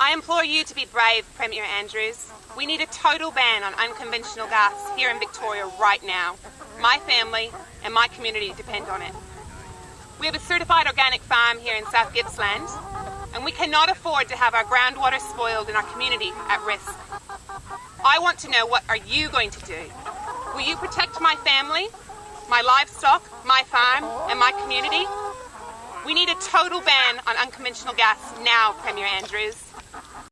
I implore you to be brave, Premier Andrews. We need a total ban on unconventional gas here in Victoria right now. My family and my community depend on it. We have a certified organic farm here in South Gippsland, and we cannot afford to have our groundwater spoiled and our community at risk. I want to know what are you going to do? Will you protect my family, my livestock, my farm, and my community? We need a total ban on unconventional gas now, Premier Andrews.